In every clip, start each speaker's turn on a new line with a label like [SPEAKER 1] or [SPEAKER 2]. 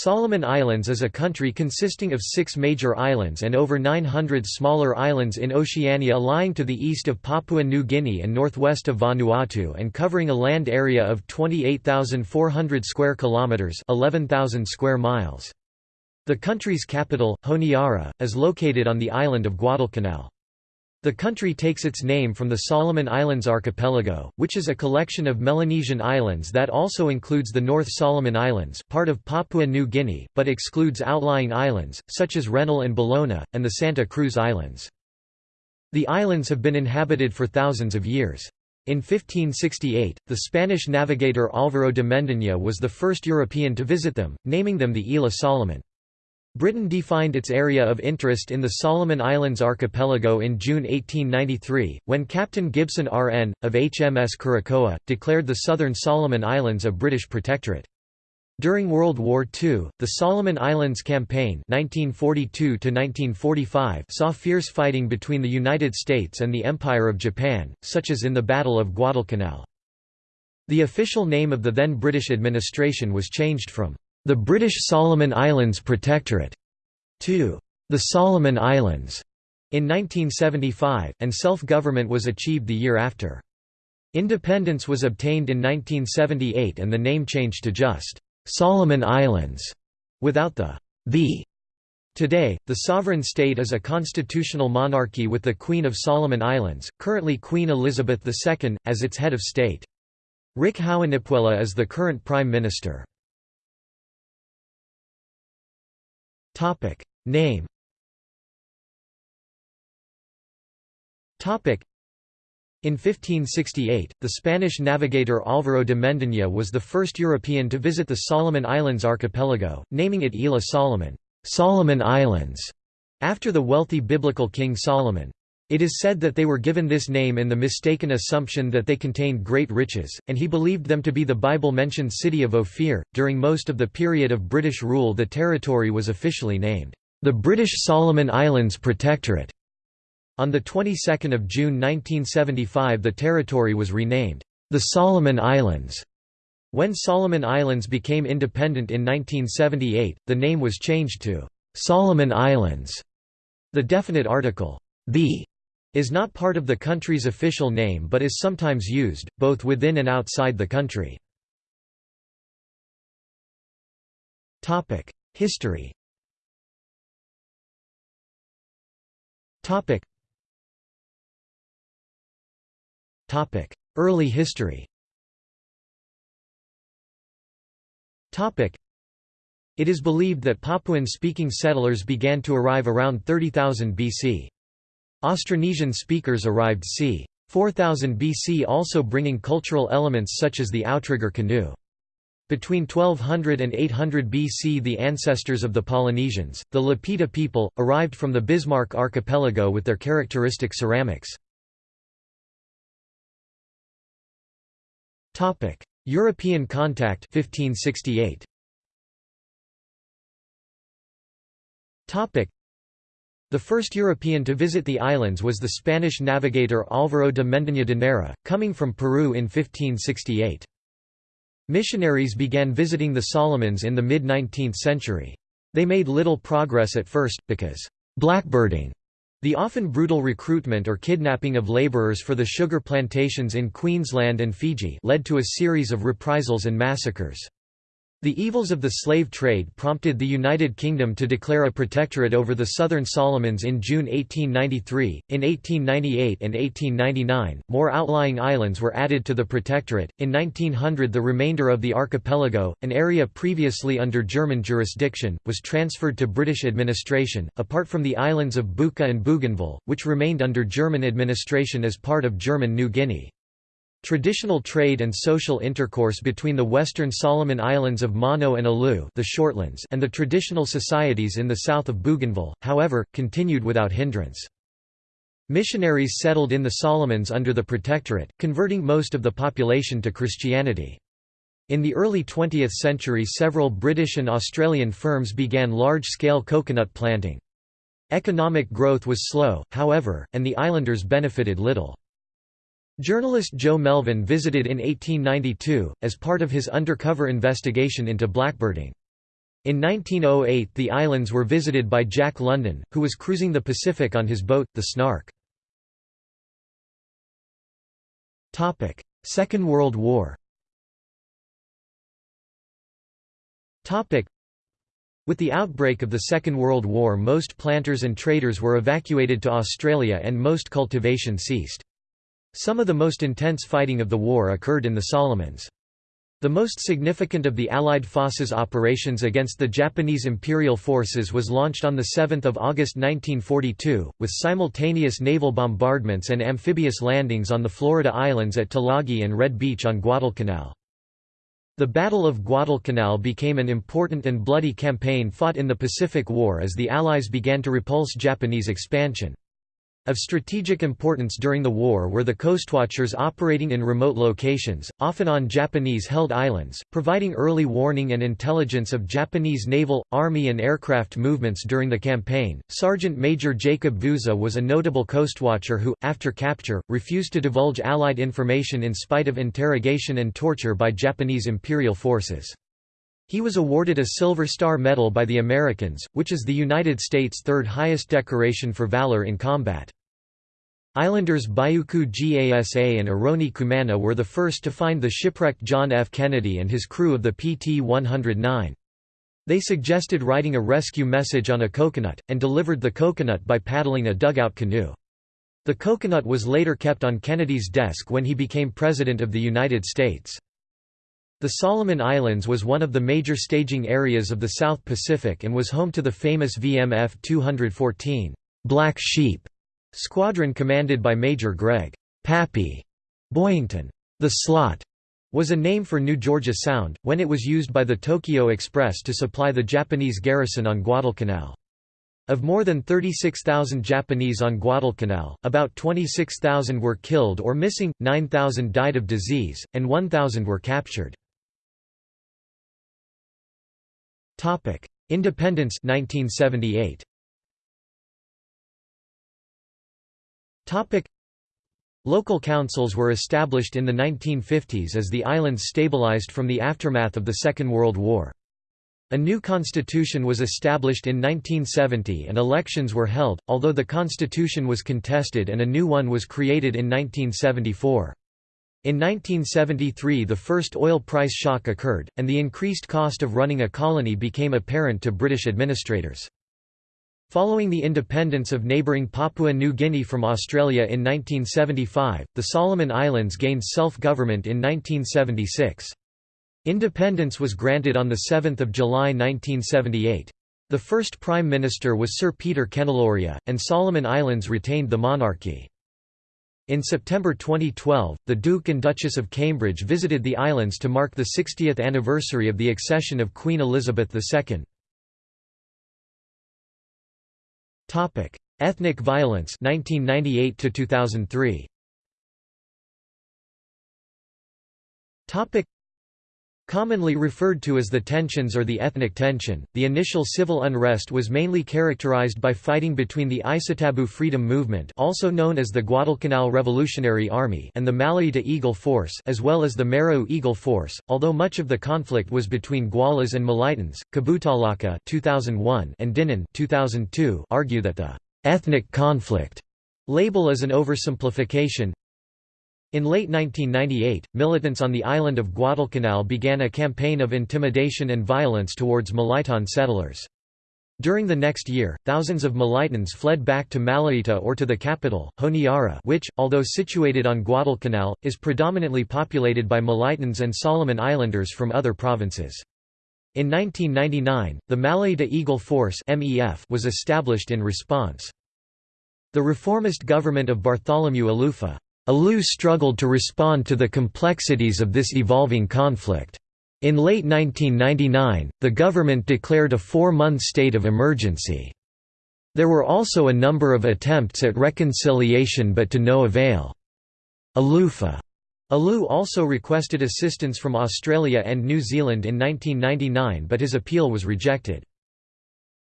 [SPEAKER 1] Solomon Islands is a country consisting of six major islands and over 900 smaller islands in Oceania lying to the east of Papua New Guinea and northwest of Vanuatu and covering a land area of 28,400 square kilometers, 11,000 square miles. The country's capital, Honiara, is located on the island of Guadalcanal. The country takes its name from the Solomon Islands archipelago, which is a collection of Melanesian islands that also includes the North Solomon Islands part of Papua New Guinea, but excludes outlying islands, such as Rennell and Bellona, and the Santa Cruz Islands. The islands have been inhabited for thousands of years. In 1568, the Spanish navigator Álvaro de Mendaña was the first European to visit them, naming them the Isla Solomon. Britain defined its area of interest in the Solomon Islands archipelago in June 1893, when Captain Gibson R.N., of HMS Curacoa, declared the southern Solomon Islands a British protectorate. During World War II, the Solomon Islands Campaign 1942 saw fierce fighting between the United States and the Empire of Japan, such as in the Battle of Guadalcanal. The official name of the then British administration was changed from the British Solomon Islands Protectorate, to the Solomon Islands in 1975, and self-government was achieved the year after. Independence was obtained in 1978 and the name changed to just Solomon Islands, without the the. Today, the sovereign state is a constitutional monarchy with the Queen of Solomon Islands, currently Queen Elizabeth II, as its head of state. Rick Houenipwela is the current Prime Minister. Topic Name Topic in 1568, the Spanish navigator Álvaro de Mendaña was the first European to visit the Solomon Islands archipelago, naming it Isla Solomon, Solomon Islands, after the wealthy biblical King Solomon. It is said that they were given this name in the mistaken assumption that they contained great riches, and he believed them to be the Bible-mentioned city of Ophir. During most of the period of British rule the territory was officially named, the British Solomon Islands Protectorate. On the 22nd of June 1975 the territory was renamed, the Solomon Islands. When Solomon Islands became independent in 1978, the name was changed to Solomon Islands. The definite article, the is not part of the country's official name but is sometimes used, both within and outside the country. History Early history It is believed that Papuan-speaking settlers began to arrive around 30,000 BC. Austronesian speakers arrived c. 4000 BC also bringing cultural elements such as the outrigger canoe. Between 1200 and 800 BC the ancestors of the Polynesians, the Lapita people, arrived from the Bismarck archipelago with their characteristic ceramics. European contact 1568. The first European to visit the islands was the Spanish navigator Álvaro de Mendaña de Neira, coming from Peru in 1568. Missionaries began visiting the Solomons in the mid-19th century. They made little progress at first, because blackbirding, the often brutal recruitment or kidnapping of laborers for the sugar plantations in Queensland and Fiji led to a series of reprisals and massacres. The evils of the slave trade prompted the United Kingdom to declare a protectorate over the Southern Solomons in June 1893. In 1898 and 1899, more outlying islands were added to the protectorate. In 1900, the remainder of the archipelago, an area previously under German jurisdiction, was transferred to British administration, apart from the islands of Buka and Bougainville, which remained under German administration as part of German New Guinea. Traditional trade and social intercourse between the western Solomon Islands of Mono and Alu the Shortlands and the traditional societies in the south of Bougainville, however, continued without hindrance. Missionaries settled in the Solomons under the Protectorate, converting most of the population to Christianity. In the early 20th century several British and Australian firms began large-scale coconut planting. Economic growth was slow, however, and the islanders benefited little. Journalist Joe Melvin visited in 1892, as part of his undercover investigation into blackbirding. In 1908 the islands were visited by Jack London, who was cruising the Pacific on his boat, the Snark. Second World War with the outbreak of the Second World War most planters and traders were evacuated to Australia and most cultivation ceased. Some of the most intense fighting of the war occurred in the Solomons. The most significant of the Allied forces operations against the Japanese imperial forces was launched on 7 August 1942, with simultaneous naval bombardments and amphibious landings on the Florida Islands at Tulagi and Red Beach on Guadalcanal. The Battle of Guadalcanal became an important and bloody campaign fought in the Pacific War as the Allies began to repulse Japanese expansion. Of strategic importance during the war were the coastwatchers operating in remote locations, often on Japanese-held islands, providing early warning and intelligence of Japanese naval, army and aircraft movements during the campaign. Sergeant Major Jacob Vouza was a notable coastwatcher who, after capture, refused to divulge Allied information in spite of interrogation and torture by Japanese imperial forces. He was awarded a Silver Star Medal by the Americans, which is the United States' third highest decoration for valor in combat. Islanders Biuku Gasa and Eroni Kumana were the first to find the shipwrecked John F. Kennedy and his crew of the PT-109. They suggested writing a rescue message on a coconut, and delivered the coconut by paddling a dugout canoe. The coconut was later kept on Kennedy's desk when he became President of the United States. The Solomon Islands was one of the major staging areas of the South Pacific and was home to the famous VMF 214 Black Sheep Squadron commanded by Major Greg Pappy Boyington. The slot was a name for New Georgia Sound, when it was used by the Tokyo Express to supply the Japanese garrison on Guadalcanal. Of more than 36,000 Japanese on Guadalcanal, about 26,000 were killed or missing, 9,000 died of disease, and 1,000 were captured. Independence 1978. Topic Local councils were established in the 1950s as the islands stabilized from the aftermath of the Second World War. A new constitution was established in 1970 and elections were held, although the constitution was contested and a new one was created in 1974. In 1973 the first oil price shock occurred, and the increased cost of running a colony became apparent to British administrators. Following the independence of neighbouring Papua New Guinea from Australia in 1975, the Solomon Islands gained self-government in 1976. Independence was granted on 7 July 1978. The first Prime Minister was Sir Peter Kenilorea, and Solomon Islands retained the monarchy. In September 2012, the Duke and Duchess of Cambridge visited the islands to mark the 60th anniversary of the accession of Queen Elizabeth II. Topic: Ethnic violence 1998 to 2003. Topic: Commonly referred to as the tensions or the ethnic tension, the initial civil unrest was mainly characterized by fighting between the Isatabu Freedom Movement also known as the Guadalcanal Revolutionary Army and the Malaita Eagle Force as well as the Marau Eagle Force, although much of the conflict was between Gualas and Malaitans. Kabutaulaka 2001 and Dinnen 2002 argue that the «ethnic conflict» label is an oversimplification, in late 1998, militants on the island of Guadalcanal began a campaign of intimidation and violence towards Malaitan settlers. During the next year, thousands of Malaitans fled back to Malaita or to the capital, Honiara which, although situated on Guadalcanal, is predominantly populated by Malaitans and Solomon Islanders from other provinces. In 1999, the Malaita Eagle Force was established in response. The reformist government of Bartholomew Alufa Alu struggled to respond to the complexities of this evolving conflict. In late 1999, the government declared a four-month state of emergency. There were also a number of attempts at reconciliation but to no avail. Alufa Alu also requested assistance from Australia and New Zealand in 1999 but his appeal was rejected.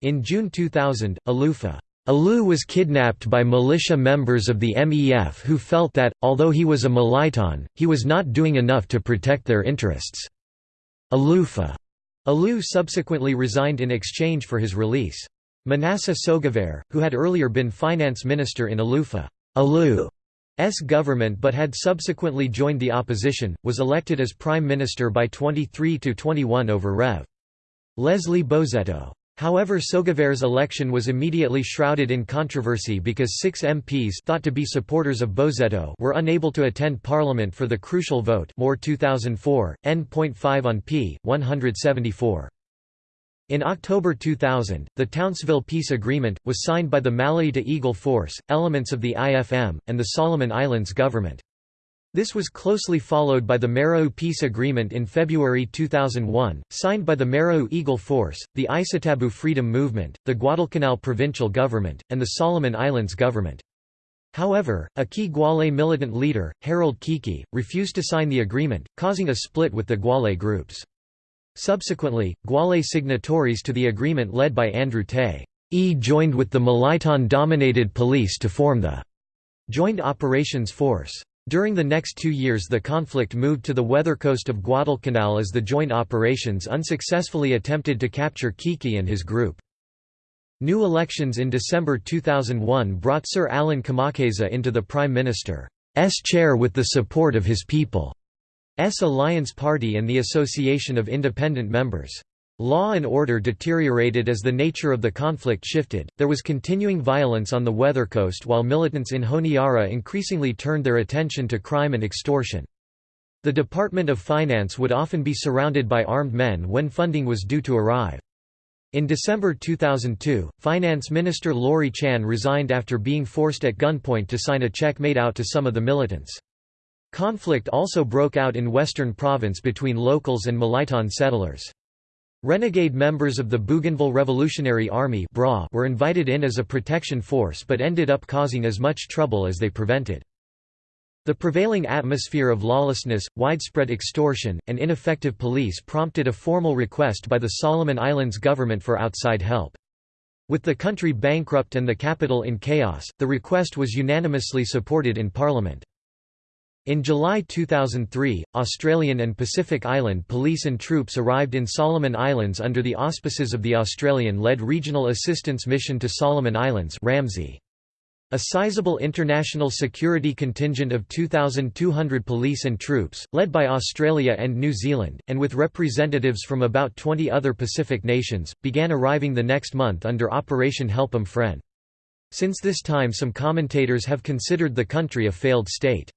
[SPEAKER 1] In June 2000, Alufa Alu was kidnapped by militia members of the MEF who felt that, although he was a Malaitan, he was not doing enough to protect their interests. Alufa Alou subsequently resigned in exchange for his release. Manasseh Sogavare, who had earlier been finance minister in Alufa Alou's government but had subsequently joined the opposition, was elected as prime minister by 23 to 21 over Rev. Leslie Boseto. However Sogavare's election was immediately shrouded in controversy because six MPs thought to be supporters of Boseto were unable to attend Parliament for the crucial vote Moore 2004, N.5 on p. 174. In October 2000, the Townsville Peace Agreement, was signed by the Malaita Eagle Force, elements of the IFM, and the Solomon Islands government. This was closely followed by the Marau Peace Agreement in February 2001, signed by the Marau Eagle Force, the Isatabu Freedom Movement, the Guadalcanal Provincial Government, and the Solomon Islands government. However, a key Gwale militant leader, Harold Keke, refused to sign the agreement, causing a split with the Gwale groups. Subsequently, Gwale signatories to the agreement led by Andrew Tay e joined with the Malaitan-dominated police to form the Joint Operations Force. During the next two years the conflict moved to the weather coast of Guadalcanal as the joint operations unsuccessfully attempted to capture Keke and his group. New elections in December 2001 brought Sir Alan Kemakeza into the Prime Minister's chair with the support of his People's Alliance Party and the Association of Independent Members. Law and order deteriorated as the nature of the conflict shifted, there was continuing violence on the weather coast while militants in Honiara increasingly turned their attention to crime and extortion. The Department of Finance would often be surrounded by armed men when funding was due to arrive. In December 2002, Finance Minister Laurie Chan resigned after being forced at gunpoint to sign a check made out to some of the militants. Conflict also broke out in Western Province between locals and Malaitan settlers. Renegade members of the Bougainville Revolutionary Army were invited in as a protection force but ended up causing as much trouble as they prevented. The prevailing atmosphere of lawlessness, widespread extortion, and ineffective police prompted a formal request by the Solomon Islands government for outside help. With the country bankrupt and the capital in chaos, the request was unanimously supported in Parliament. In July 2003, Australian and Pacific Island police and troops arrived in Solomon Islands under the auspices of the Australian-led Regional Assistance Mission to Solomon Islands RAMSI. A sizable international security contingent of 2,200 police and troops, led by Australia and New Zealand, and with representatives from about 20 other Pacific nations, began arriving the next month under Operation Help Helpem Fren. Since this time some commentators have considered the country a failed state.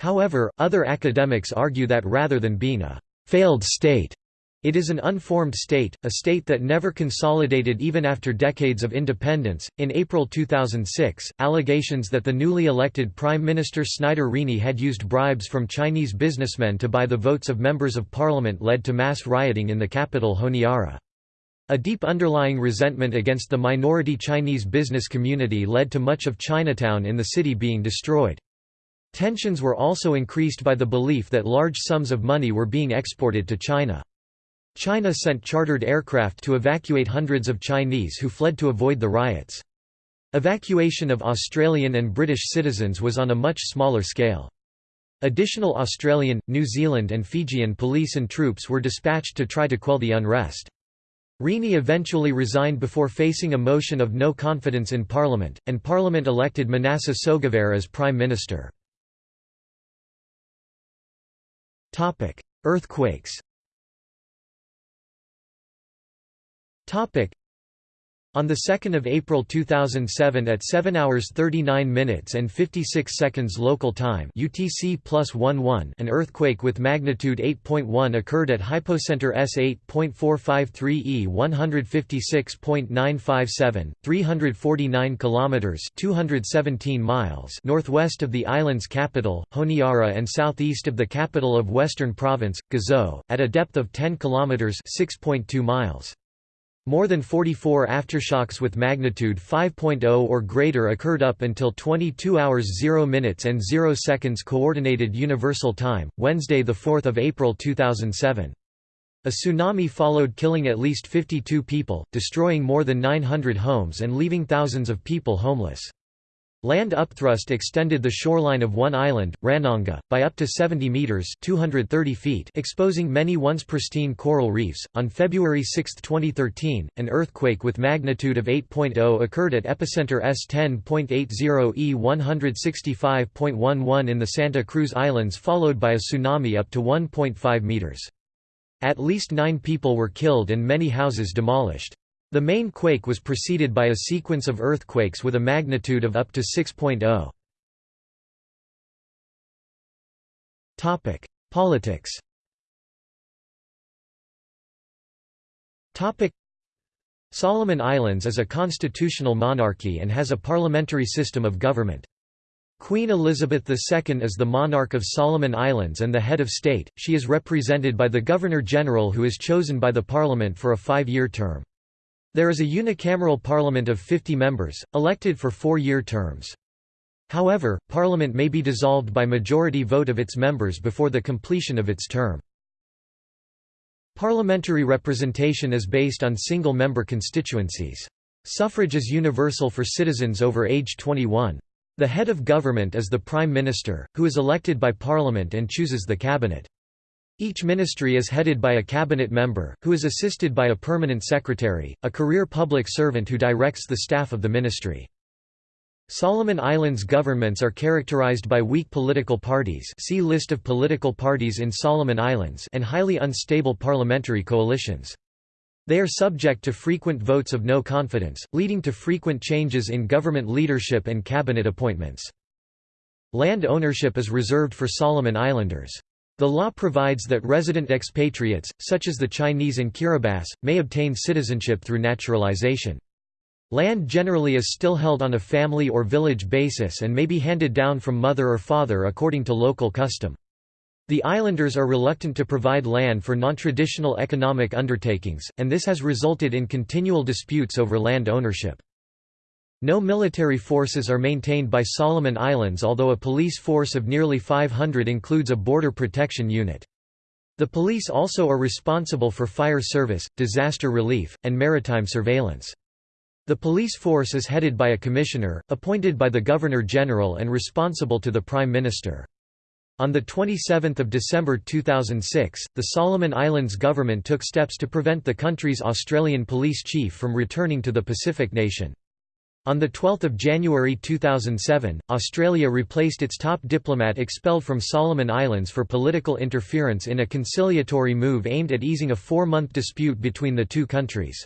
[SPEAKER 1] However, other academics argue that rather than being a «failed state», it is an unformed state, a state that never consolidated even after decades of independence. In April 2006, allegations that the newly elected Prime Minister Snyder Rini had used bribes from Chinese businessmen to buy the votes of members of parliament led to mass rioting in the capital Honiara. A deep underlying resentment against the minority Chinese business community led to much of Chinatown in the city being destroyed. Tensions were also increased by the belief that large sums of money were being exported to China. China sent chartered aircraft to evacuate hundreds of Chinese who fled to avoid the riots. Evacuation of Australian and British citizens was on a much smaller scale. Additional Australian, New Zealand and Fijian police and troops were dispatched to try to quell the unrest. Rini eventually resigned before facing a motion of no confidence in Parliament, and Parliament elected Manasseh Sogavare as Prime Minister. Topic: Earthquakes. Topic: on 2 April 2007 at 7 hours 39 minutes and 56 seconds local time UTC plus 11 an earthquake with magnitude 8.1 occurred at hypocenter S8.453 E 156.957, 349 kilometers 217 miles northwest of the island's capital, Honiara and southeast of the capital of Western Province, Gizo, at a depth of 10 kilometers 6.2 miles. More than 44 aftershocks with magnitude 5.0 or greater occurred up until 22 hours 0 minutes and 0 seconds Coordinated Universal Time, Wednesday 4 April 2007. A tsunami followed killing at least 52 people, destroying more than 900 homes and leaving thousands of people homeless. Land upthrust extended the shoreline of one island, Ranonga, by up to 70 meters (230 feet), exposing many once pristine coral reefs. On February 6, 2013, an earthquake with magnitude of 8.0 occurred at epicenter S10.80 E 165.11 in the Santa Cruz Islands, followed by a tsunami up to 1.5 meters. At least 9 people were killed and many houses demolished. The main quake was preceded by a sequence of earthquakes with a magnitude of up to 6.0. Topic: Politics. Topic: Solomon Islands is a constitutional monarchy and has a parliamentary system of government. Queen Elizabeth II is the monarch of Solomon Islands and the head of state. She is represented by the Governor-General who is chosen by the parliament for a five-year term. There is a unicameral parliament of 50 members, elected for four-year terms. However, parliament may be dissolved by majority vote of its members before the completion of its term. Parliamentary representation is based on single-member constituencies. Suffrage is universal for citizens over age 21. The head of government is the Prime Minister, who is elected by Parliament and chooses the cabinet. Each ministry is headed by a cabinet member, who is assisted by a permanent secretary, a career public servant who directs the staff of the ministry. Solomon Islands governments are characterized by weak political parties see list of political parties in Solomon Islands and highly unstable parliamentary coalitions. They are subject to frequent votes of no confidence, leading to frequent changes in government leadership and cabinet appointments. Land ownership is reserved for Solomon Islanders. The law provides that resident expatriates, such as the Chinese and Kiribati, may obtain citizenship through naturalization. Land generally is still held on a family or village basis and may be handed down from mother or father according to local custom. The islanders are reluctant to provide land for non-traditional economic undertakings, and this has resulted in continual disputes over land ownership. No military forces are maintained by Solomon Islands although a police force of nearly 500 includes a border protection unit. The police also are responsible for fire service, disaster relief, and maritime surveillance. The police force is headed by a commissioner, appointed by the Governor-General and responsible to the Prime Minister. On 27 December 2006, the Solomon Islands government took steps to prevent the country's Australian police chief from returning to the Pacific nation. On 12 January 2007, Australia replaced its top diplomat expelled from Solomon Islands for political interference in a conciliatory move aimed at easing a four-month dispute between the two countries.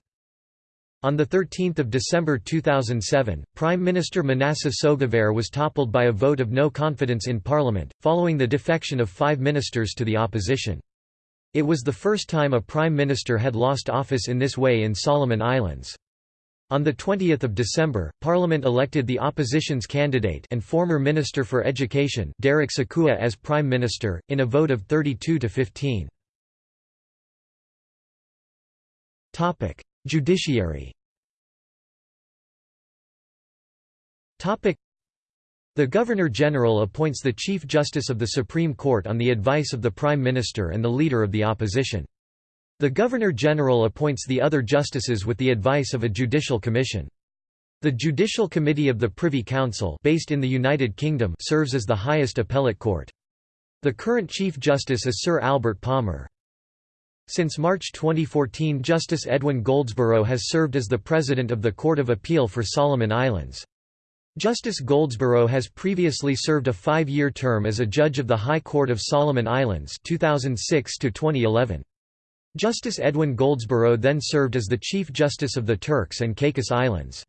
[SPEAKER 1] On 13 December 2007, Prime Minister Manasseh Sogavare was toppled by a vote of no confidence in Parliament, following the defection of five ministers to the opposition. It was the first time a Prime Minister had lost office in this way in Solomon Islands. On 20 December, Parliament elected the opposition's candidate and former Minister for Education Derek Sikua as Prime Minister, in a vote of 32 to 15. Judiciary the Governor-General appoints the Chief Justice of the Supreme Court on the advice of the Prime Minister and the Leader of the Opposition. The Governor-General appoints the other justices with the advice of a judicial commission. The Judicial Committee of the Privy Council based in the United Kingdom serves as the highest appellate court. The current Chief Justice is Sir Albert Palmer. Since March 2014 Justice Edwin Goldsbrough has served as the President of the Court of Appeal for Solomon Islands. Justice Goldsbrough has previously served a five-year term as a judge of the High Court of Solomon Islands 2006 -2011. Justice Edwin Goldsbrough then served as the Chief Justice of the Turks and Caicos Islands.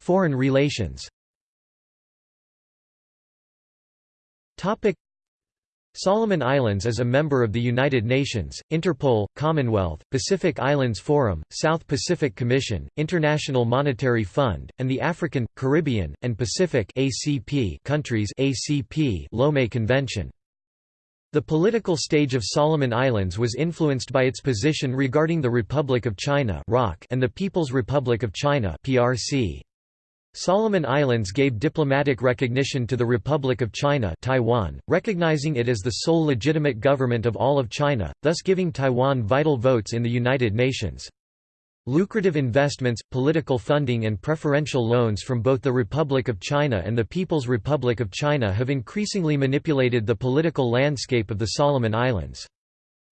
[SPEAKER 1] Foreign relations Solomon Islands is a member of the United Nations, Interpol, Commonwealth, Pacific Islands Forum, South Pacific Commission, International Monetary Fund, and the African, Caribbean, and Pacific countries ACP Lomé Convention. The political stage of Solomon Islands was influenced by its position regarding the Republic of China and the People's Republic of China. Solomon Islands gave diplomatic recognition to the Republic of China Taiwan, recognizing it as the sole legitimate government of all of China, thus giving Taiwan vital votes in the United Nations. Lucrative investments, political funding and preferential loans from both the Republic of China and the People's Republic of China have increasingly manipulated the political landscape of the Solomon Islands.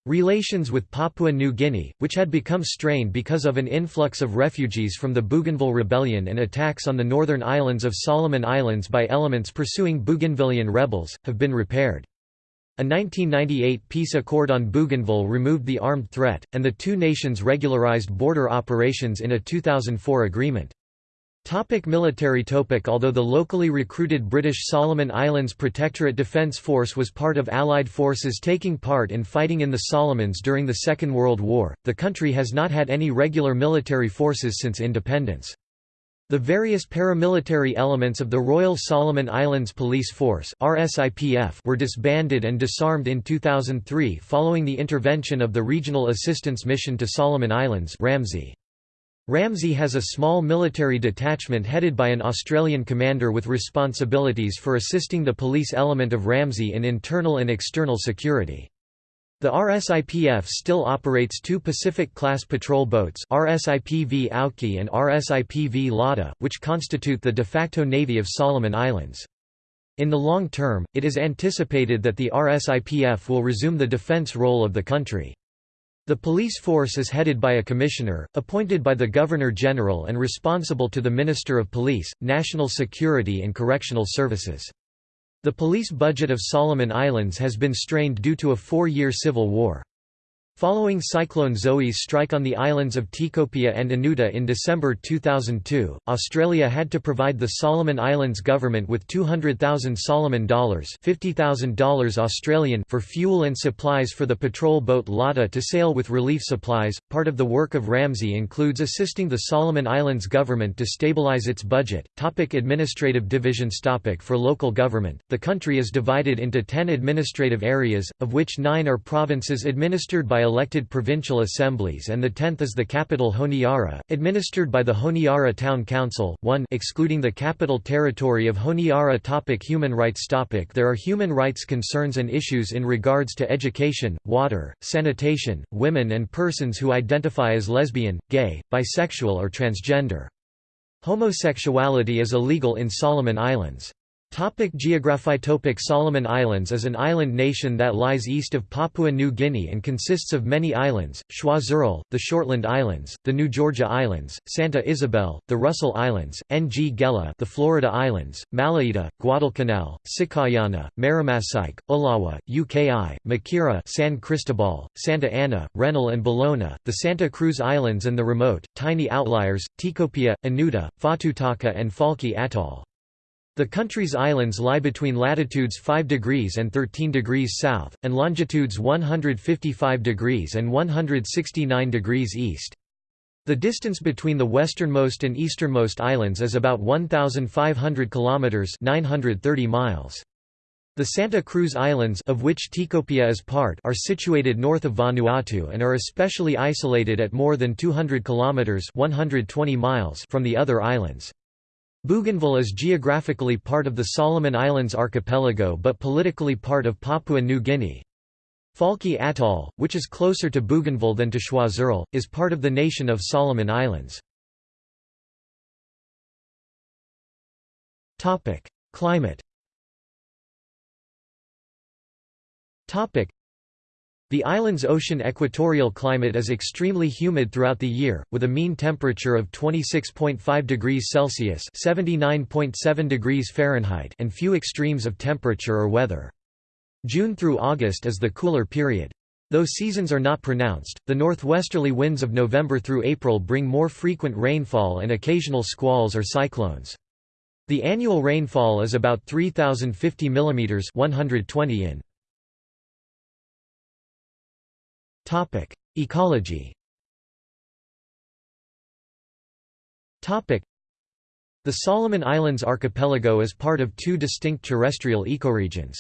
[SPEAKER 1] Relations with Papua New Guinea, which had become strained because of an influx of refugees from the Bougainville Rebellion and attacks on the northern islands of Solomon Islands by elements pursuing Bougainvillean rebels, have been repaired. A 1998 peace accord on Bougainville removed the armed threat, and the two nations regularized border operations in a 2004 agreement. Topic military topic Although the locally recruited British Solomon Islands Protectorate Defence Force was part of Allied forces taking part in fighting in the Solomons during the Second World War, the country has not had any regular military forces since independence. The various paramilitary elements of the Royal Solomon Islands Police Force were disbanded and disarmed in 2003 following the intervention of the Regional Assistance Mission to Solomon Islands RAMSI. Ramsey has a small military detachment headed by an Australian commander with responsibilities for assisting the police element of RAMSI in internal and external security. The RSIPF still operates two Pacific-class patrol boats RSIPV Auki and RSIPV Lata, which constitute the de facto navy of Solomon Islands. In the long term, it is anticipated that the RSIPF will resume the defense role of the country. The police force is headed by a commissioner, appointed by the Governor-General and responsible to the Minister of Police, National Security and Correctional Services. The police budget of Solomon Islands has been strained due to a four-year civil war. Following Cyclone Zoe's strike on the islands of Tikopia and Anuta in December 2002, Australia had to provide the Solomon Islands government with 200,000 Solomon dollars $50,000 Australian for fuel and supplies for the patrol boat Lata to sail with relief supplies. Part of the work of RAMSI includes assisting the Solomon Islands government to stabilize its budget. Topic administrative divisions Topic For local government, the country is divided into 10 administrative areas, of which 9 are provinces administered by elected provincial assemblies and the tenth is the capital Honiara, administered by the Honiara Town Council 1 excluding the capital territory of Honiara topic Human rights topic There are human rights concerns and issues in regards to education, water, sanitation, women and persons who identify as lesbian, gay, bisexual or transgender. Homosexuality is illegal in Solomon Islands. Topic Geography Topic Solomon Islands is an island nation that lies east of Papua New Guinea and consists of many islands, Choiseul, the Shortland Islands, the New Georgia Islands, Santa Isabel, the Russell Islands, Ngela the Florida Islands, Malaita, Guadalcanal, Sikaiana, Maramasike, Ulawa, UKI, Makira San Cristobal, Santa Ana, Rennell and Bellona, the Santa Cruz Islands and the remote, tiny outliers, Tikopia, Anuta, Fatutaka and Falki Atoll. The country's islands lie between latitudes 5 degrees and 13 degrees south, and longitudes 155 degrees and 169 degrees east. The distance between the westernmost and easternmost islands is about 1,500 kilometers (930 miles). The Santa Cruz Islands, of which Tikopia is part, are situated north of Vanuatu and are especially isolated at more than 200 kilometers (120 miles) from the other islands. Bougainville is geographically part of the Solomon Islands archipelago but politically part of Papua New Guinea. Falki Atoll, which is closer to Bougainville than to Choiseul, is part of the nation of Solomon Islands. Climate the island's ocean equatorial climate is extremely humid throughout the year, with a mean temperature of 26.5 degrees Celsius (79.7 degrees Fahrenheit) and few extremes of temperature or weather. June through August is the cooler period. Though seasons are not pronounced, the northwesterly winds of November through April bring more frequent rainfall and occasional squalls or cyclones. The annual rainfall is about 3050 mm 120 in. Topic: Ecology. Topic: The Solomon Islands archipelago is part of two distinct terrestrial ecoregions.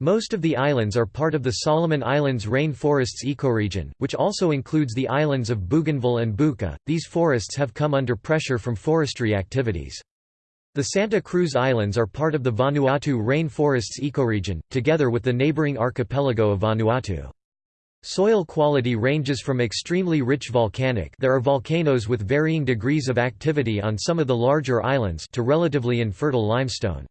[SPEAKER 1] Most of the islands are part of the Solomon Islands rainforests ecoregion, which also includes the islands of Bougainville and Buka. These forests have come under pressure from forestry activities. The Santa Cruz Islands are part of the Vanuatu rainforests ecoregion, together with the neighboring archipelago of Vanuatu. Soil quality ranges from extremely rich volcanic there are volcanoes with varying degrees of activity on some of the larger islands to relatively infertile limestone.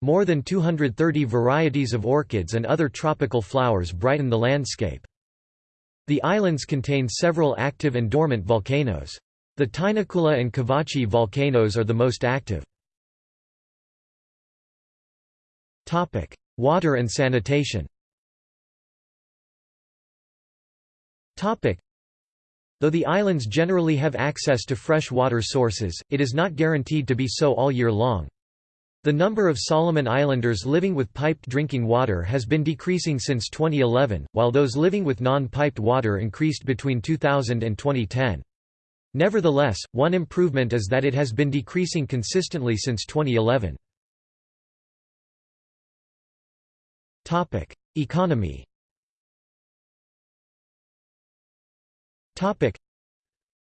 [SPEAKER 1] More than 230 varieties of orchids and other tropical flowers brighten the landscape. The islands contain several active and dormant volcanoes. The Tinakula and Kavachi volcanoes are the most active. Water and sanitation Though the islands generally have access to fresh water sources, it is not guaranteed to be so all year long. The number of Solomon Islanders living with piped drinking water has been decreasing since 2011, while those living with non-piped water increased between 2000 and 2010. Nevertheless, one improvement is that it has been decreasing consistently since 2011. Economy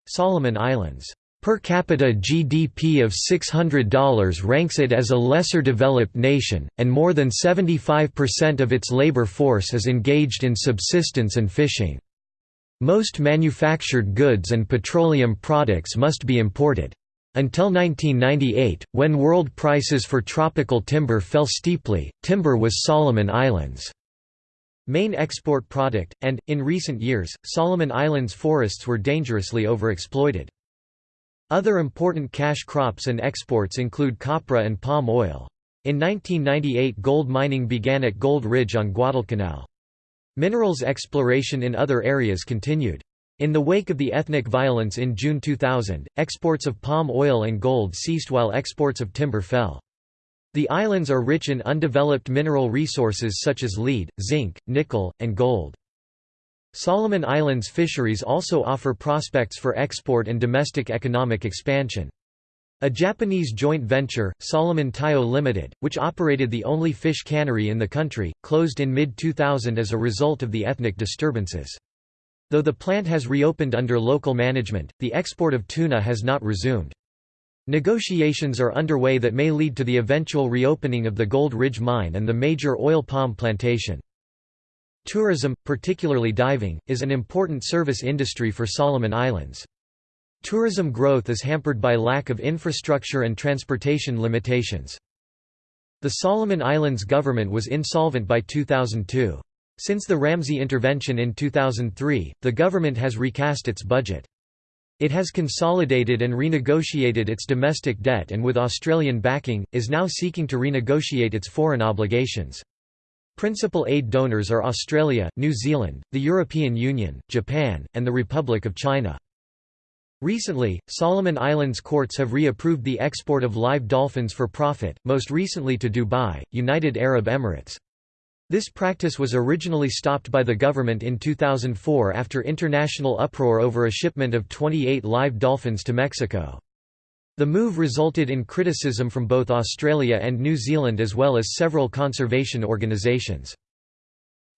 [SPEAKER 1] Solomon Islands Per capita GDP of $600 ranks it as a lesser developed nation, and more than 75% of its labor force is engaged in subsistence and fishing. Most manufactured goods and petroleum products must be imported. Until 1998, when world prices for tropical timber fell steeply, timber was Solomon Islands' main export product, and, in recent years, Solomon Islands forests were dangerously overexploited. Other important cash crops and exports include copra and palm oil. In 1998 gold mining began at Gold Ridge on Guadalcanal. Minerals exploration in other areas continued. In the wake of the ethnic violence in June 2000, exports of palm oil and gold ceased while exports of timber fell. The islands are rich in undeveloped mineral resources such as lead, zinc, nickel, and gold. Solomon Islands fisheries also offer prospects for export and domestic economic expansion. A Japanese joint venture, Solomon Taiyo Limited, which operated the only fish cannery in the country, closed in mid-2000 as a result of the ethnic disturbances. Though the plant has reopened under local management, the export of tuna has not resumed. Negotiations are underway that may lead to the eventual reopening of the Gold Ridge mine and the major oil palm plantation. Tourism, particularly diving, is an important service industry for Solomon Islands. Tourism growth is hampered by lack of infrastructure and transportation limitations. The Solomon Islands government was insolvent by 2002. Since the RAMSI intervention in 2003, the government has recast its budget. It has consolidated and renegotiated its domestic debt and with Australian backing, is now seeking to renegotiate its foreign obligations. Principal aid donors are Australia, New Zealand, the European Union, Japan, and the Republic of China. Recently, Solomon Islands courts have reapproved the export of live dolphins for profit, most recently to Dubai, United Arab Emirates. This practice was originally stopped by the government in 2004 after international uproar over a shipment of 28 live dolphins to Mexico. The move resulted in criticism from both Australia and New Zealand as well as several conservation organisations.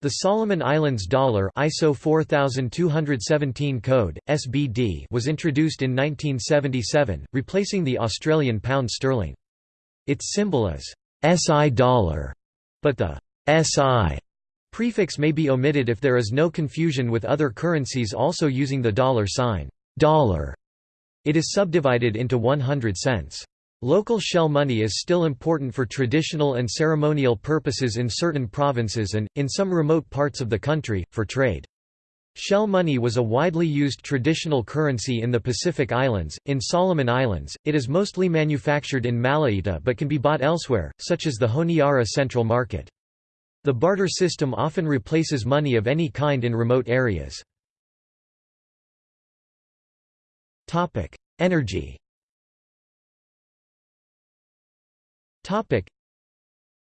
[SPEAKER 1] The Solomon Islands dollar ISO 4217 code, SBD was introduced in 1977, replacing the Australian pound sterling. Its symbol is SI dollar, but the SI prefix may be omitted if there is no confusion with other currencies also using the dollar sign. Dollar. It is subdivided into 100 cents. Local shell money is still important for traditional and ceremonial purposes in certain provinces and, in some remote parts of the country, for trade. Shell money was a widely used traditional currency in the Pacific Islands. In Solomon Islands, it is mostly manufactured in Malaita but can be bought elsewhere, such as the Honiara Central Market. The barter system often replaces money of any kind in remote areas. Energy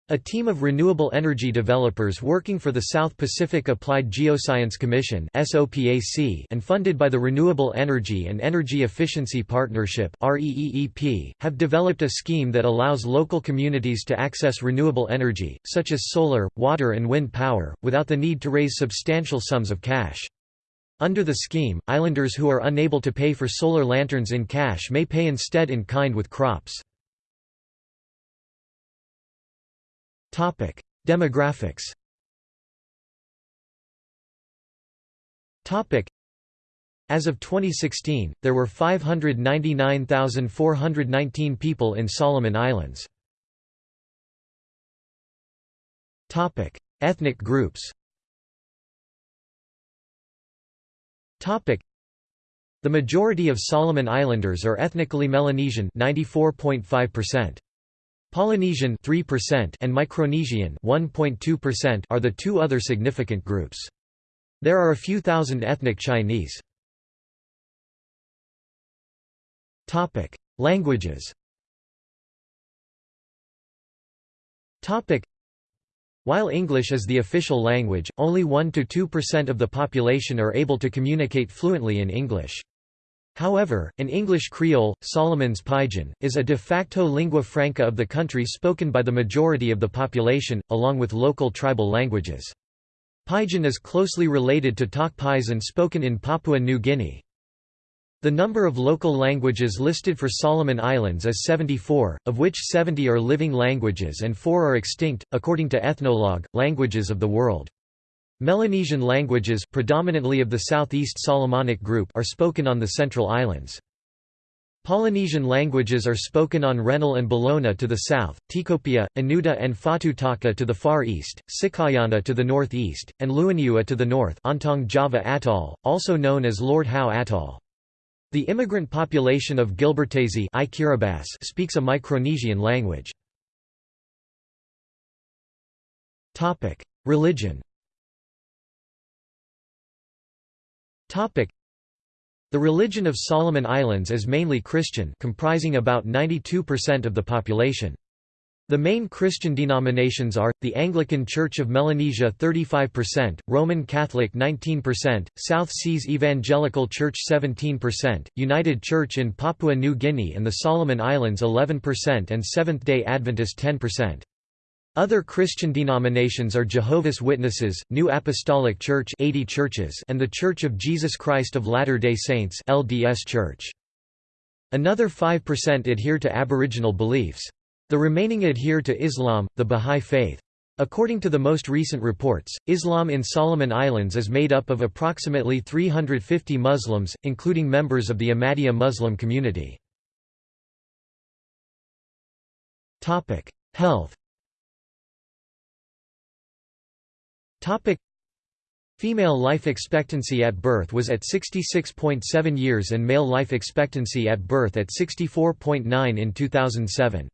[SPEAKER 1] a team of renewable energy developers working for the South Pacific Applied Geoscience Commission and funded by the Renewable Energy and Energy Efficiency Partnership have developed a scheme that allows local communities to access renewable energy, such as solar, water and wind power, without the need to raise substantial sums of cash. Under the scheme, islanders who are unable to pay for solar lanterns in cash may pay instead in kind with crops. Topic: Demographics. Topic: As of 2016, there were 599,419 people in Solomon Islands. Topic: Ethnic groups Topic: The majority of Solomon Islanders are ethnically Melanesian 94.5%. Polynesian 3% and Micronesian 1.2% are the two other significant groups. There are a few thousand ethnic Chinese. Topic: Languages. Topic: While English is the official language, only 1 to 2% of the population are able to communicate fluently in English. However, an English Creole, Solomon's Pidgin, is a de facto lingua franca of the country spoken by the majority of the population, along with local tribal languages. Pidgin is closely related to Tok Pisin spoken in Papua New Guinea. The number of local languages listed for Solomon Islands is 74, of which 70 are living languages and 4 are extinct, according to Ethnologue, Languages of the World. Melanesian languages predominantly of the Southeast Solomonic group are spoken on the Central Islands. Polynesian languages are spoken on Rennell and Bellona to the south, Tikopia, Anuta and Fatutaka to the far east, Sikaiana to the northeast, and Luaniua to the north Ontong Java Atoll, also known as Lord Howe Atoll. The immigrant population of Gilbertese speaks a Micronesian language. Religion The religion of Solomon Islands is mainly Christian comprising about 92% of the population. The main Christian denominations are, the Anglican Church of Melanesia 35%, Roman Catholic 19%, South Seas Evangelical Church 17%, United Church in Papua New Guinea and the Solomon Islands 11% and Seventh-day Adventist 10%. Other Christian denominations are Jehovah's Witnesses, New Apostolic Church 80 churches and The Church of Jesus Christ of Latter-day Saints LDS Church. Another 5% adhere to Aboriginal beliefs. The remaining adhere to Islam, the Bahá'í Faith. According to the most recent reports, Islam in Solomon Islands is made up of approximately 350 Muslims, including members of the Ahmadiyya Muslim community. Health Topic Female life expectancy at birth was at 66.7 years and male life expectancy at birth at 64.9 in 2007.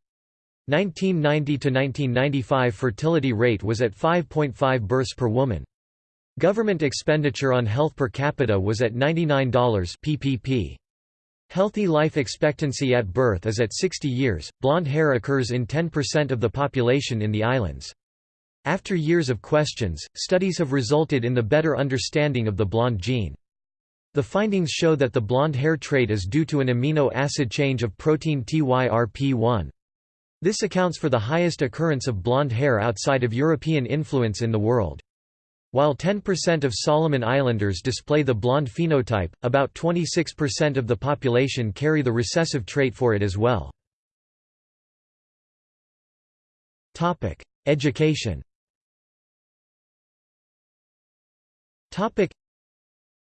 [SPEAKER 1] 1990 to 1995 fertility rate was at 5.5 births per woman. Government expenditure on health per capita was at $99 ppp. Healthy life expectancy at birth is at 60 years. Blonde hair occurs in 10% of the population in the islands. After years of questions, studies have resulted in the better understanding of the blonde gene. The findings show that the blonde hair trait is due to an amino acid change of protein TYRP1. This accounts for the highest occurrence of blonde hair outside of European influence in the world. While 10% of Solomon Islanders display the blonde phenotype, about 26% of the population carry the recessive trait for it as well. Education Topic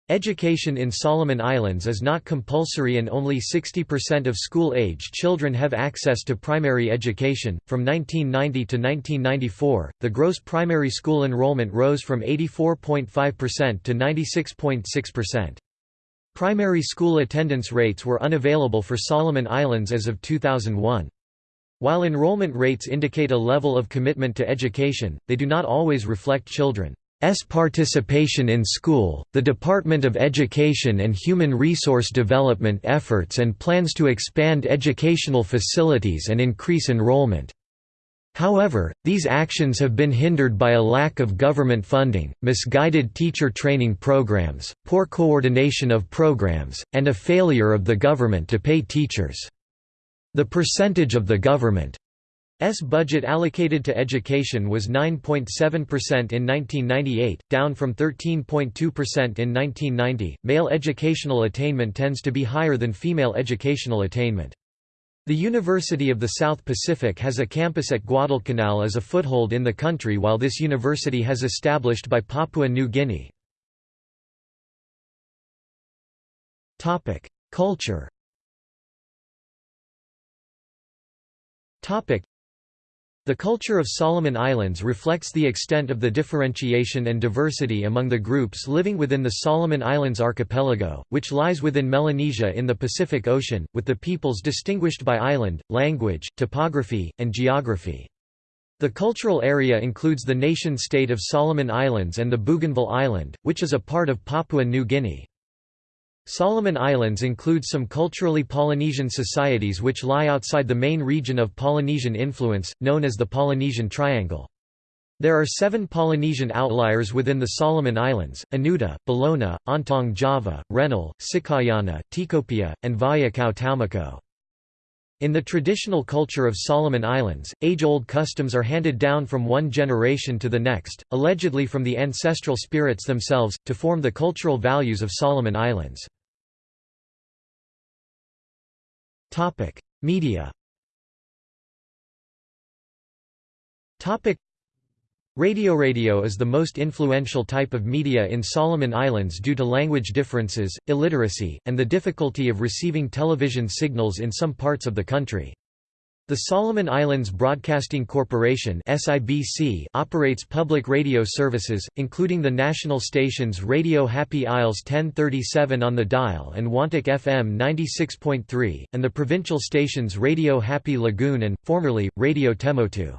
[SPEAKER 1] Education in Solomon Islands is not compulsory and only 60% of school-age children have access to primary education. From 1990 to 1994, the gross primary school enrollment rose from 84.5% to 96.6%. Primary school attendance rates were unavailable for Solomon Islands as of 2001. While enrollment rates indicate a level of commitment to education, they do not always reflect children. S participation in school, the Department of Education and Human Resource Development efforts and plans to expand educational facilities and increase enrollment. However, these actions have been hindered by a lack of government funding, misguided teacher training programs, poor coordination of programs, and a failure of the government to pay teachers. The percentage of the government S budget allocated to education was 9.7% in 1998, down from 13.2% in 1990. Male educational attainment tends to be higher than female educational attainment. The University of the South Pacific has a campus at Guadalcanal as a foothold in the country while this university has established by Papua New Guinea. Culture the culture of Solomon Islands reflects the extent of the differentiation and diversity among the groups living within the Solomon Islands archipelago, which lies within Melanesia in the Pacific Ocean, with the peoples distinguished by island, language, topography, and geography. The cultural area includes the nation-state of Solomon Islands and the Bougainville Island, which is a part of Papua New Guinea. Solomon Islands include some culturally Polynesian societies which lie outside the main region of Polynesian influence, known as the Polynesian Triangle. There are seven Polynesian outliers within the Solomon Islands, Anuta, Bellona, Ontong Java, Rennell, Sikaiana, Tikopia, and Vaeakau Taumako. In the traditional culture of Solomon Islands, age-old customs are handed down from one generation to the next, allegedly from the ancestral spirits themselves, to form the cultural values of Solomon Islands. Media. Topic: Radio Radio is the most influential type of media in Solomon Islands due to language differences, illiteracy, and the difficulty of receiving television signals in some parts of the country. The Solomon Islands Broadcasting Corporation operates public radio services, including the national stations Radio Happy Isles 1037 on the dial and Wantok FM 96.3, and the provincial stations Radio Happy Lagoon and, formerly, Radio Temotu.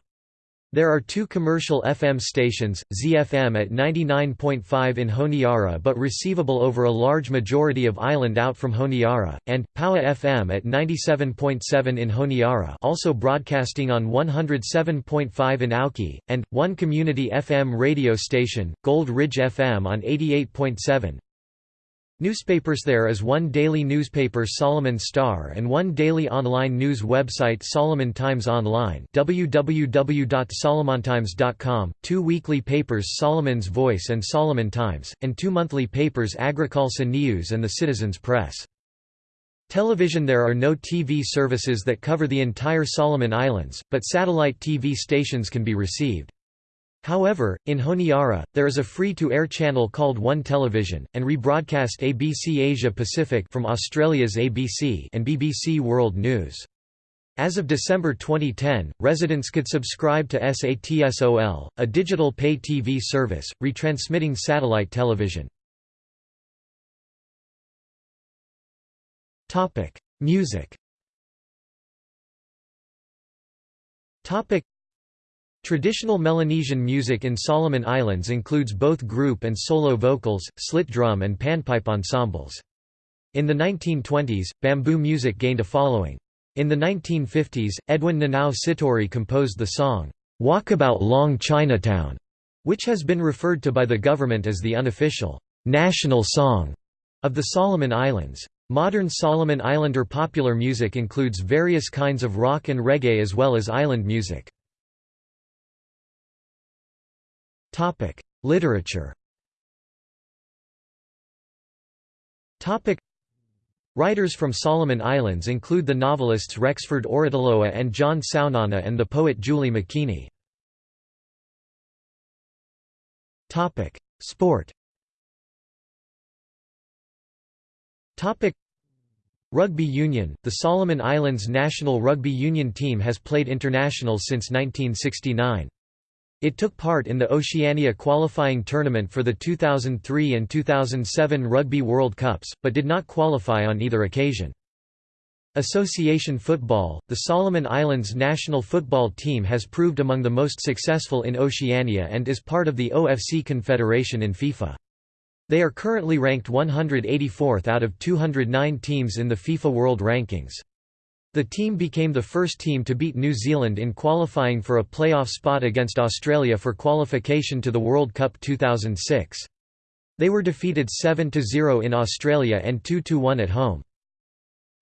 [SPEAKER 1] There are two commercial FM stations, ZFM at 99.5 in Honiara but receivable over a large majority of island out from Honiara, and, Paua FM at 97.7 in Honiara also broadcasting on 107.5 in Auki, and, one community FM radio station, Gold Ridge FM on 88.7, Newspapers There is one daily newspaper Solomon Star and one daily online news website Solomon Times Online www.solomontimes.com, two weekly papers Solomon's Voice and Solomon Times, and two monthly papers Agriculture News and the Citizens Press. Television There are no TV services that cover the entire Solomon Islands, but satellite TV stations can be received. However, in Honiara, there is a free-to-air channel called One Television, and rebroadcast ABC Asia Pacific from Australia's ABC and BBC World News. As of December 2010, residents could subscribe to SATSOL, a digital pay TV service, retransmitting satellite television. Music Traditional Melanesian music in Solomon Islands includes both group and solo vocals, slit drum and panpipe ensembles. In the 1920s, bamboo music gained a following. In the 1950s, Edwin Nanau Sitori composed the song, Walkabout Long Chinatown, which has been referred to by the government as the unofficial, national song of the Solomon Islands. Modern Solomon Islander popular music includes various kinds of rock and reggae as well as island music. Topic: Literature. Topic: Writers from Solomon Islands include the novelists Rexford Orotaloa and John Saunana and the poet Jully Makini. Topic: Sport. Topic: Rugby Union. The Solomon Islands national rugby union team has played international since 1969. It took part in the Oceania qualifying tournament for the 2003 and 2007 Rugby World Cups, but did not qualify on either occasion. Association football – The Solomon Islands national football team has proved among the most successful in Oceania and is part of the OFC Confederation in FIFA. They are currently ranked 184th out of 209 teams in the FIFA World Rankings. The team became the first team to beat New Zealand in qualifying for a playoff spot against Australia for qualification to the World Cup 2006. They were defeated 7–0 in Australia and 2–1 at home.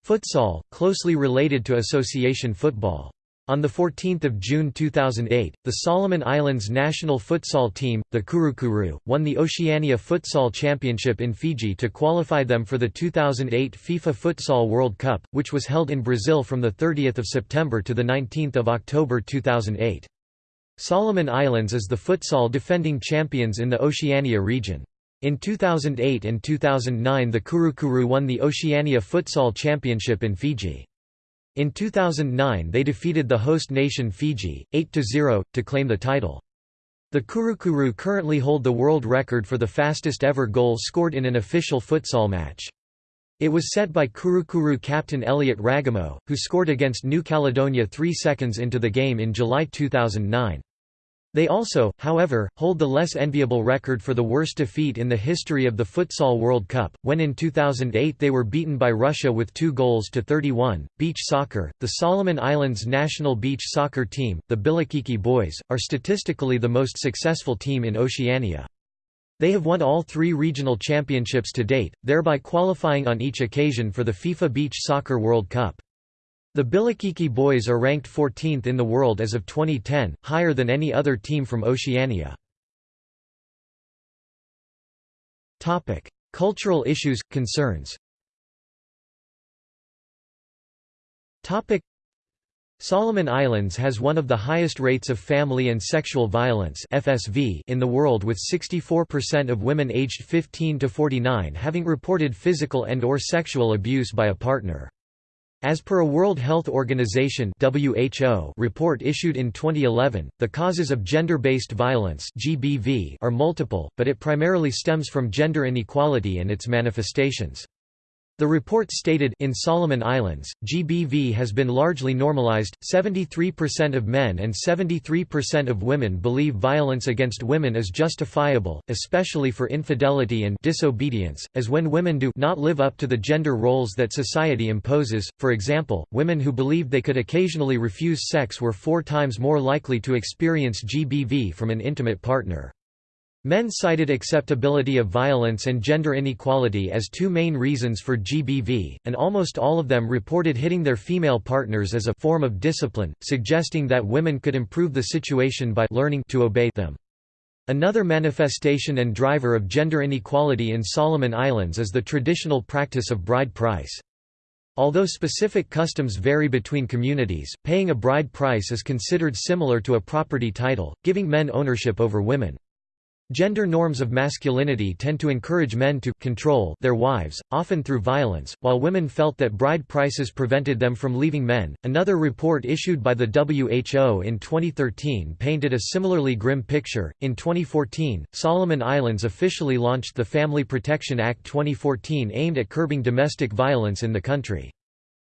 [SPEAKER 1] Futsal, closely related to association football. On 14 June 2008, the Solomon Islands national futsal team, the Kurukuru, won the Oceania Futsal Championship in Fiji to qualify them for the 2008 FIFA Futsal World Cup, which was held in Brazil from 30 September to 19 October 2008. Solomon Islands is the futsal defending champions in the Oceania region. In 2008 and 2009 the Kurukuru won the Oceania Futsal Championship in Fiji. In 2009 they defeated the host nation Fiji, 8–0, to claim the title. The Kurukuru currently hold the world record for the fastest ever goal scored in an official futsal match. It was set by Kurukuru captain Elliot Ragomo, who scored against New Caledonia three seconds into the game in July 2009. They also, however, hold the less enviable record for the worst defeat in the history of the Futsal World Cup, when in 2008 they were beaten by Russia with 2 goals to 31. Beach soccer The Solomon Islands national beach soccer team, the Bilikiki Boys, are statistically the most successful team in Oceania. They have won all three regional championships to date, thereby qualifying on each occasion for the FIFA Beach Soccer World Cup. The Bilikiki boys are ranked 14th in the world as of 2010, higher than any other team from Oceania. Cultural issues, concerns Solomon Islands has one of the highest rates of family and sexual violence FSV in the world with 64% of women aged 15 to 49 having reported physical and or sexual abuse by a partner. As per a World Health Organization (WHO) report issued in 2011, the causes of gender-based violence (GBV) are multiple, but it primarily stems from gender inequality and its manifestations. The report stated in Solomon Islands, GBV has been largely normalized. 73% of men and 73% of women believe violence against women is justifiable, especially for infidelity and disobedience, as when women do not live up to the gender roles that society imposes. For example, women who believed they could occasionally refuse sex were 4 times more likely to experience GBV from an intimate partner. Men cited acceptability of violence and gender inequality as two main reasons for GBV, and almost all of them reported hitting their female partners as a form of discipline, suggesting that women could improve the situation by learning to obey them. Another manifestation and driver of gender inequality in Solomon Islands is the traditional practice of bride price. Although specific customs vary between communities, paying a bride price is considered similar to a property title, giving men ownership over women. Gender norms of masculinity tend to encourage men to control their wives, often through violence, while women felt that bride prices prevented them from leaving men. Another report issued by the WHO in 2013 painted a similarly grim picture. In 2014, Solomon Islands officially launched the Family Protection Act 2014 aimed at curbing domestic violence in the country.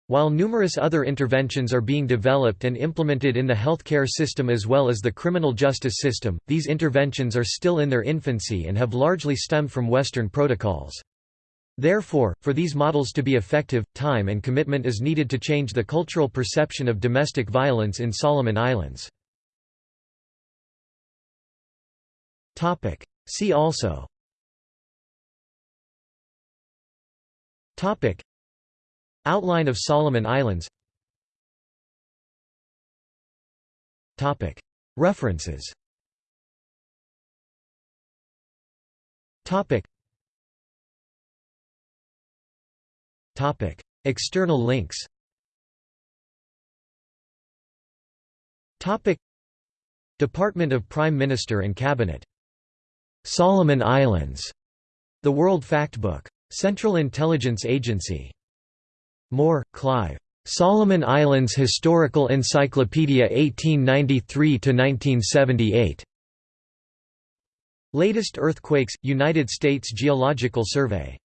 [SPEAKER 1] While numerous other interventions are being developed and implemented in the healthcare system as well as the criminal justice system, these interventions are still in their infancy and have largely stemmed from Western protocols. Therefore, for these models to be effective, time and commitment is needed to change the cultural perception of domestic violence in Solomon Islands. See also Outline of Solomon Islands. References. External links. Department of Prime Minister and Cabinet. Solomon Islands. The World Factbook. Central Intelligence Agency Moore, Clive. Solomon Islands Historical Encyclopedia 1893–1978. Latest earthquakes, United States Geological Survey